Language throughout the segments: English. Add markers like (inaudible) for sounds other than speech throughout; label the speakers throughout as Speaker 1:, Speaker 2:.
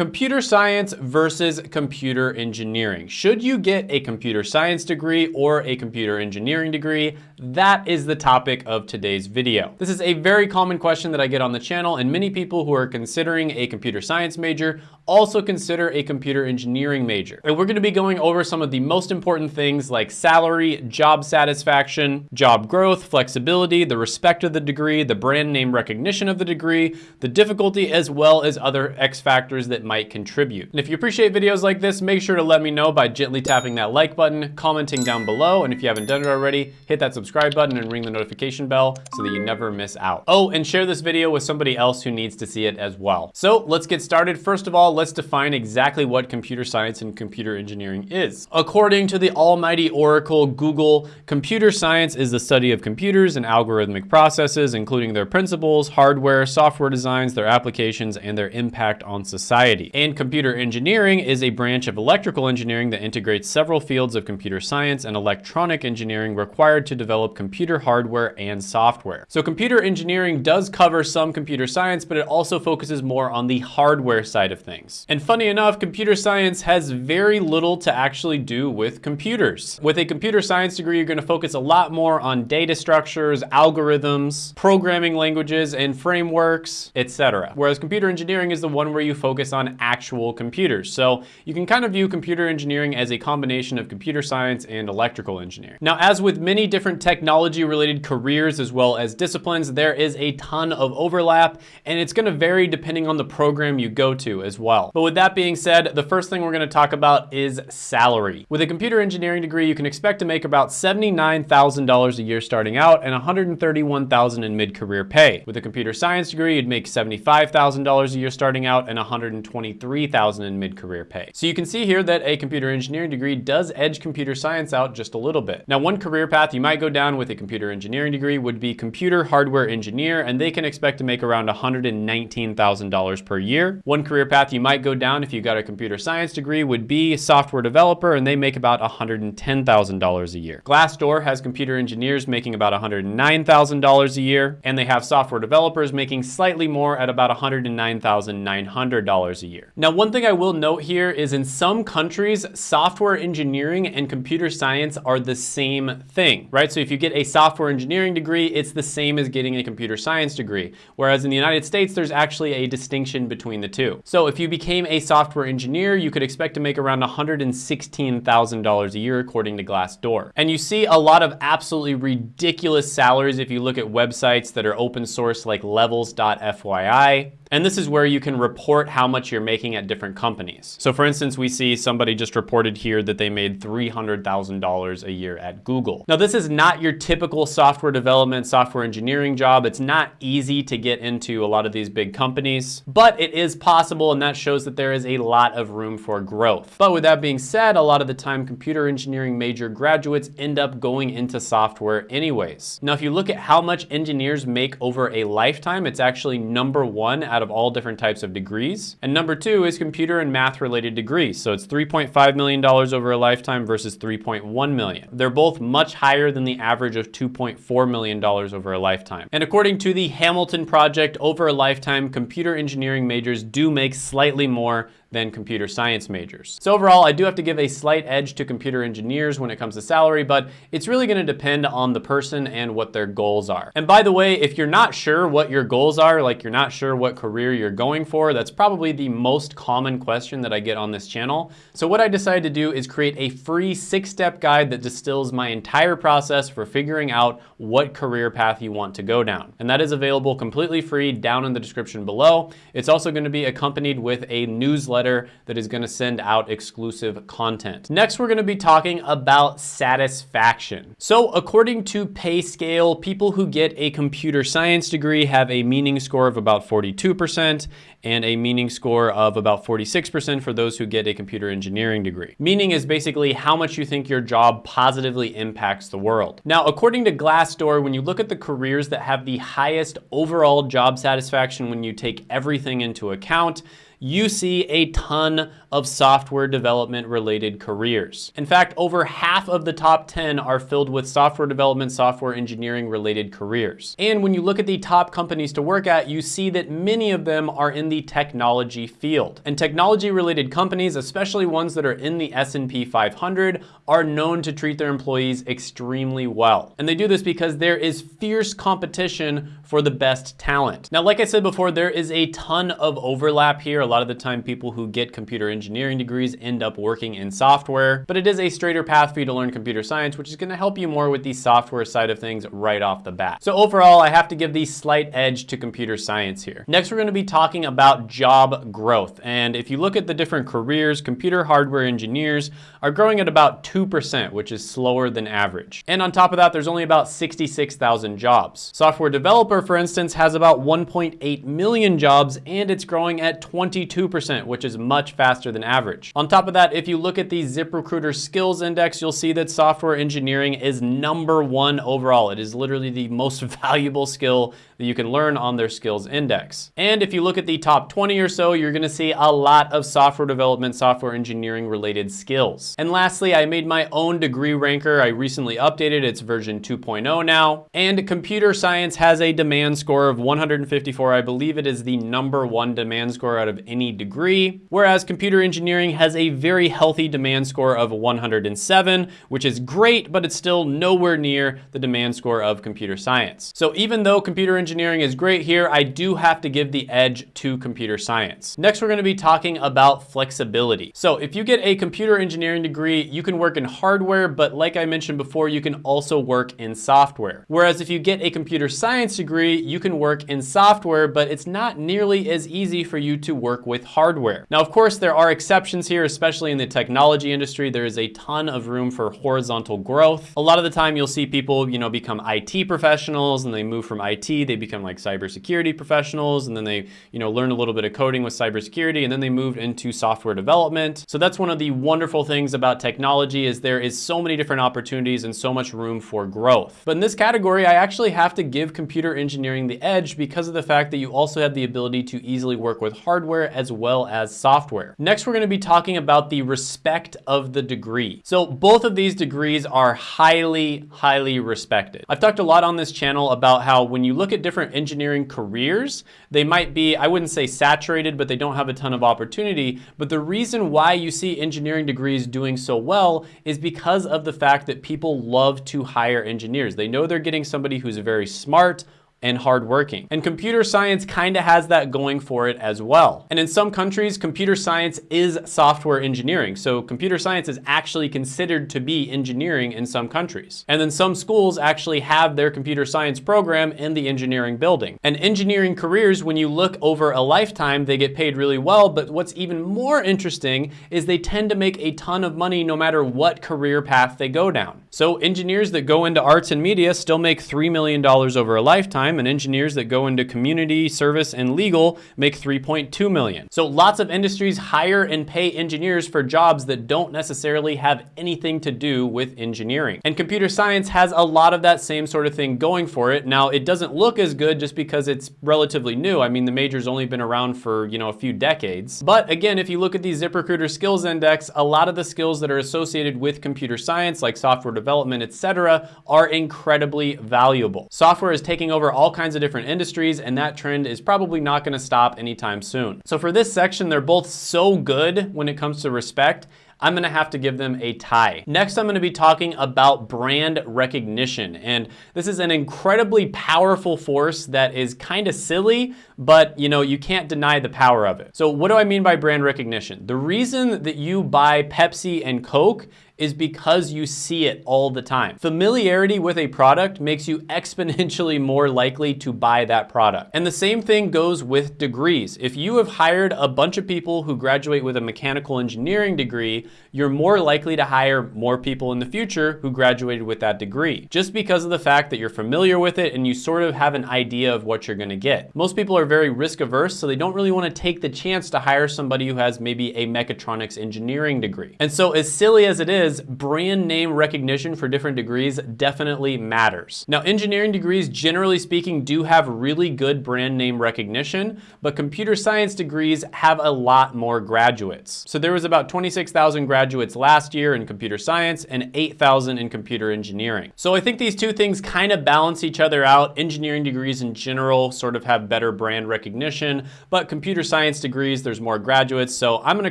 Speaker 1: Computer science versus computer engineering. Should you get a computer science degree or a computer engineering degree? That is the topic of today's video. This is a very common question that I get on the channel and many people who are considering a computer science major also consider a computer engineering major. And we're gonna be going over some of the most important things like salary, job satisfaction, job growth, flexibility, the respect of the degree, the brand name recognition of the degree, the difficulty, as well as other X factors that might contribute. And if you appreciate videos like this, make sure to let me know by gently tapping that like button, commenting down below, and if you haven't done it already, hit that subscribe button and ring the notification bell so that you never miss out. Oh, and share this video with somebody else who needs to see it as well. So let's get started. First of all, let's define exactly what computer science and computer engineering is. According to the almighty oracle Google, computer science is the study of computers and algorithmic processes, including their principles, hardware, software designs, their applications, and their impact on society. And computer engineering is a branch of electrical engineering that integrates several fields of computer science and electronic engineering required to develop computer hardware and software. So computer engineering does cover some computer science, but it also focuses more on the hardware side of things. And funny enough, computer science has very little to actually do with computers. With a computer science degree, you're gonna focus a lot more on data structures, algorithms, programming languages and frameworks, etc. Whereas computer engineering is the one where you focus on actual computers. So you can kind of view computer engineering as a combination of computer science and electrical engineering. Now, as with many different technology related careers as well as disciplines, there is a ton of overlap and it's gonna vary depending on the program you go to as well. But with that being said, the first thing we're gonna talk about is salary. With a computer engineering degree, you can expect to make about $79,000 a year starting out and $131,000 in mid-career pay. With a computer science degree, you'd make $75,000 a year starting out and $123,000 in mid-career pay. So you can see here that a computer engineering degree does edge computer science out just a little bit. Now, one career path you might go down with a computer engineering degree would be computer hardware engineer, and they can expect to make around $119,000 per year. One career path you might go down if you got a computer science degree would be software developer, and they make about $110,000 a year. Glassdoor has computer engineers making about $109,000 a year, and they have software developers making slightly more at about $109,900 a year. Now, one thing I will note here is in some countries, software engineering and computer science are the same thing, right? So if you get a software engineering degree, it's the same as getting a computer science degree. Whereas in the United States, there's actually a distinction between the two. So if you became a software engineer, you could expect to make around $116,000 a year according to Glassdoor. And you see a lot of absolutely ridiculous salaries if you look at websites that are open source like levels.fyi. And this is where you can report how much you're making at different companies. So for instance, we see somebody just reported here that they made $300,000 a year at Google. Now this is not your typical software development, software engineering job. It's not easy to get into a lot of these big companies, but it is possible and that shows that there is a lot of room for growth. But with that being said, a lot of the time computer engineering major graduates end up going into software anyways. Now if you look at how much engineers make over a lifetime, it's actually number one out out of all different types of degrees. And number two is computer and math related degrees. So it's $3.5 million over a lifetime versus 3.1 million. They're both much higher than the average of $2.4 million over a lifetime. And according to the Hamilton Project, over a lifetime, computer engineering majors do make slightly more than computer science majors. So overall, I do have to give a slight edge to computer engineers when it comes to salary, but it's really gonna depend on the person and what their goals are. And by the way, if you're not sure what your goals are, like you're not sure what career you're going for, that's probably the most common question that I get on this channel. So what I decided to do is create a free six-step guide that distills my entire process for figuring out what career path you want to go down. And that is available completely free down in the description below. It's also gonna be accompanied with a newsletter newsletter that is gonna send out exclusive content. Next, we're gonna be talking about satisfaction. So according to PayScale, people who get a computer science degree have a meaning score of about 42% and a meaning score of about 46% for those who get a computer engineering degree. Meaning is basically how much you think your job positively impacts the world. Now, according to Glassdoor, when you look at the careers that have the highest overall job satisfaction when you take everything into account, you see a ton of software development related careers. In fact, over half of the top 10 are filled with software development, software engineering related careers. And when you look at the top companies to work at, you see that many of them are in the technology field. And technology related companies, especially ones that are in the S&P 500, are known to treat their employees extremely well. And they do this because there is fierce competition for the best talent. Now, like I said before, there is a ton of overlap here. Lot of the time people who get computer engineering degrees end up working in software, but it is a straighter path for you to learn computer science, which is gonna help you more with the software side of things right off the bat. So overall, I have to give the slight edge to computer science here. Next, we're gonna be talking about job growth. And if you look at the different careers, computer hardware engineers are growing at about 2%, which is slower than average. And on top of that, there's only about 66,000 jobs. Software developer, for instance, has about 1.8 million jobs and it's growing at 22%, which is much faster than average. On top of that, if you look at the ZipRecruiter skills index, you'll see that software engineering is number one overall. It is literally the most (laughs) valuable skill that you can learn on their skills index. And if you look at the top 20 or so, you're gonna see a lot of software development, software engineering related skills. And lastly, I made my own degree ranker. I recently updated, it's version 2.0 now. And computer science has a demand score of 154. I believe it is the number one demand score out of any degree. Whereas computer engineering has a very healthy demand score of 107, which is great, but it's still nowhere near the demand score of computer science. So even though computer engineering engineering is great here, I do have to give the edge to computer science. Next, we're gonna be talking about flexibility. So if you get a computer engineering degree, you can work in hardware, but like I mentioned before, you can also work in software. Whereas if you get a computer science degree, you can work in software, but it's not nearly as easy for you to work with hardware. Now, of course, there are exceptions here, especially in the technology industry. There is a ton of room for horizontal growth. A lot of the time you'll see people, you know, become IT professionals and they move from IT, they become like cybersecurity professionals and then they, you know, learn a little bit of coding with cybersecurity and then they moved into software development. So that's one of the wonderful things about technology is there is so many different opportunities and so much room for growth. But in this category, I actually have to give computer engineering the edge because of the fact that you also have the ability to easily work with hardware as well as software. Next, we're gonna be talking about the respect of the degree. So both of these degrees are highly, highly respected. I've talked a lot on this channel about how when you look at different engineering careers, they might be, I wouldn't say saturated, but they don't have a ton of opportunity. But the reason why you see engineering degrees doing so well is because of the fact that people love to hire engineers. They know they're getting somebody who's very smart, and hardworking. And computer science kind of has that going for it as well. And in some countries, computer science is software engineering. So computer science is actually considered to be engineering in some countries. And then some schools actually have their computer science program in the engineering building. And engineering careers, when you look over a lifetime, they get paid really well. But what's even more interesting is they tend to make a ton of money no matter what career path they go down. So engineers that go into arts and media still make $3 million over a lifetime and engineers that go into community, service, and legal make 3.2 million. So lots of industries hire and pay engineers for jobs that don't necessarily have anything to do with engineering. And computer science has a lot of that same sort of thing going for it. Now, it doesn't look as good just because it's relatively new. I mean, the major's only been around for, you know, a few decades. But again, if you look at the ZipRecruiter skills index, a lot of the skills that are associated with computer science, like software development, etc., are incredibly valuable. Software is taking over all kinds of different industries, and that trend is probably not gonna stop anytime soon. So for this section, they're both so good when it comes to respect, I'm gonna have to give them a tie. Next, I'm gonna be talking about brand recognition. And this is an incredibly powerful force that is kind of silly, but you know, you can't deny the power of it. So what do I mean by brand recognition? The reason that you buy Pepsi and Coke is because you see it all the time. Familiarity with a product makes you (laughs) exponentially more likely to buy that product. And the same thing goes with degrees. If you have hired a bunch of people who graduate with a mechanical engineering degree, you're more likely to hire more people in the future who graduated with that degree, just because of the fact that you're familiar with it and you sort of have an idea of what you're gonna get. Most people are very risk averse, so they don't really wanna take the chance to hire somebody who has maybe a mechatronics engineering degree. And so as silly as it is, because brand name recognition for different degrees definitely matters. Now, engineering degrees, generally speaking, do have really good brand name recognition, but computer science degrees have a lot more graduates. So there was about 26,000 graduates last year in computer science and 8,000 in computer engineering. So I think these two things kind of balance each other out. Engineering degrees in general sort of have better brand recognition, but computer science degrees, there's more graduates. So I'm gonna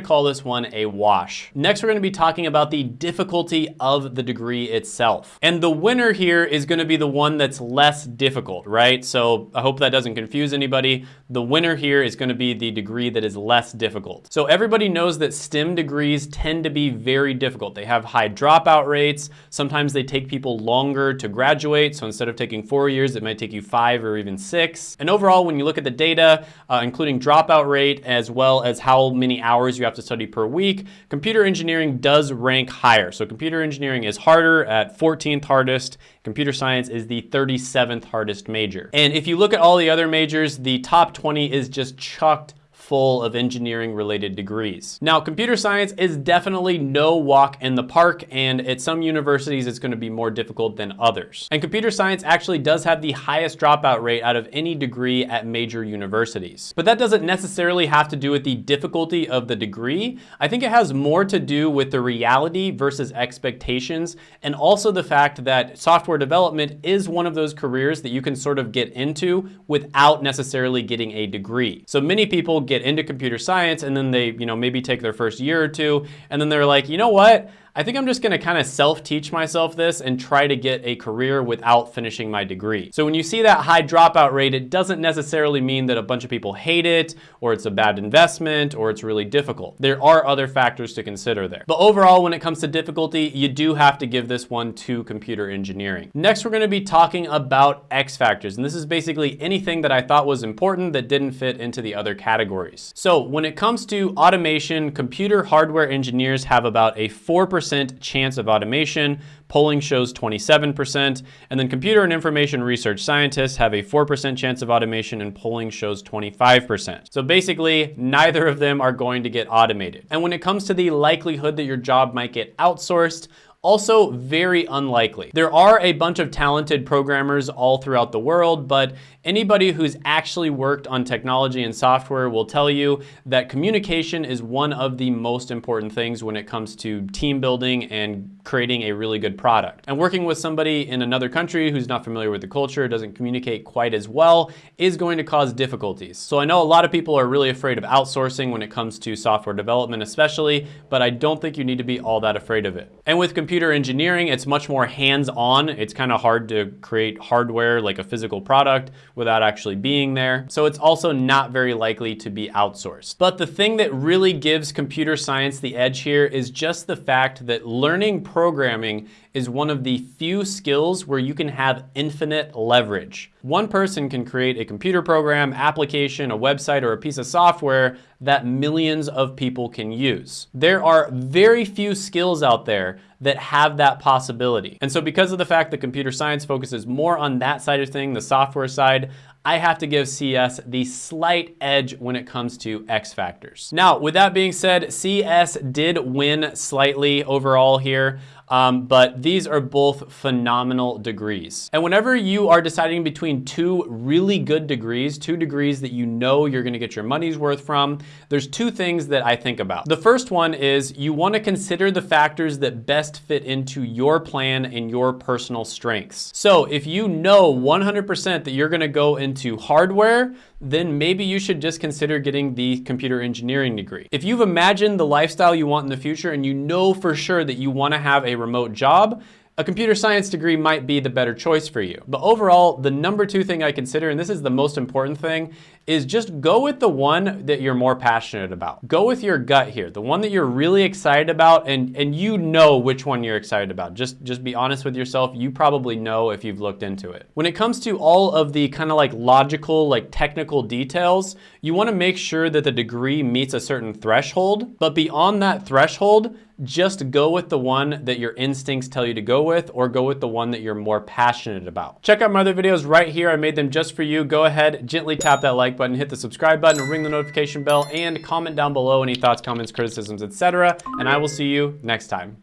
Speaker 1: call this one a wash. Next, we're gonna be talking about the difficulty of the degree itself. And the winner here is gonna be the one that's less difficult, right? So I hope that doesn't confuse anybody. The winner here is gonna be the degree that is less difficult. So everybody knows that STEM degrees tend to be very difficult. They have high dropout rates. Sometimes they take people longer to graduate. So instead of taking four years, it might take you five or even six. And overall, when you look at the data, uh, including dropout rate, as well as how many hours you have to study per week, computer engineering does rank higher. So computer engineering is harder at 14th hardest. Computer science is the 37th hardest major. And if you look at all the other majors, the top 20 is just chucked full of engineering related degrees. Now, computer science is definitely no walk in the park, and at some universities, it's gonna be more difficult than others. And computer science actually does have the highest dropout rate out of any degree at major universities. But that doesn't necessarily have to do with the difficulty of the degree. I think it has more to do with the reality versus expectations, and also the fact that software development is one of those careers that you can sort of get into without necessarily getting a degree. So many people get into computer science and then they, you know, maybe take their first year or two and then they're like, you know what? I think I'm just gonna kind of self-teach myself this and try to get a career without finishing my degree. So when you see that high dropout rate, it doesn't necessarily mean that a bunch of people hate it or it's a bad investment or it's really difficult. There are other factors to consider there. But overall, when it comes to difficulty, you do have to give this one to computer engineering. Next, we're gonna be talking about X factors. And this is basically anything that I thought was important that didn't fit into the other categories. So when it comes to automation, computer hardware engineers have about a 4% 4% chance of automation. Polling shows 27%. And then computer and information research scientists have a 4% chance of automation and polling shows 25%. So basically, neither of them are going to get automated. And when it comes to the likelihood that your job might get outsourced, also very unlikely. There are a bunch of talented programmers all throughout the world, but anybody who's actually worked on technology and software will tell you that communication is one of the most important things when it comes to team building and creating a really good product. And working with somebody in another country who's not familiar with the culture, doesn't communicate quite as well, is going to cause difficulties. So I know a lot of people are really afraid of outsourcing when it comes to software development especially, but I don't think you need to be all that afraid of it. And with computer engineering, it's much more hands-on. It's kind of hard to create hardware like a physical product without actually being there. So it's also not very likely to be outsourced. But the thing that really gives computer science the edge here is just the fact that learning programming is one of the few skills where you can have infinite leverage. One person can create a computer program, application, a website, or a piece of software that millions of people can use. There are very few skills out there that have that possibility. And so because of the fact that computer science focuses more on that side of thing, the software side, I have to give CS the slight edge when it comes to X factors. Now, with that being said, CS did win slightly overall here. Um, but these are both phenomenal degrees. And whenever you are deciding between two really good degrees, two degrees that you know you're gonna get your money's worth from, there's two things that I think about. The first one is you wanna consider the factors that best fit into your plan and your personal strengths. So if you know 100% that you're gonna go into hardware, then maybe you should just consider getting the computer engineering degree. If you've imagined the lifestyle you want in the future and you know for sure that you wanna have a remote job, a computer science degree might be the better choice for you. But overall, the number two thing I consider, and this is the most important thing, is just go with the one that you're more passionate about. Go with your gut here, the one that you're really excited about and, and you know which one you're excited about. Just, just be honest with yourself. You probably know if you've looked into it. When it comes to all of the kind of like logical, like technical details, you wanna make sure that the degree meets a certain threshold, but beyond that threshold, just go with the one that your instincts tell you to go with or go with the one that you're more passionate about. Check out my other videos right here. I made them just for you. Go ahead, gently tap that like button, hit the subscribe button, ring the notification bell, and comment down below any thoughts, comments, criticisms, etc. And I will see you next time.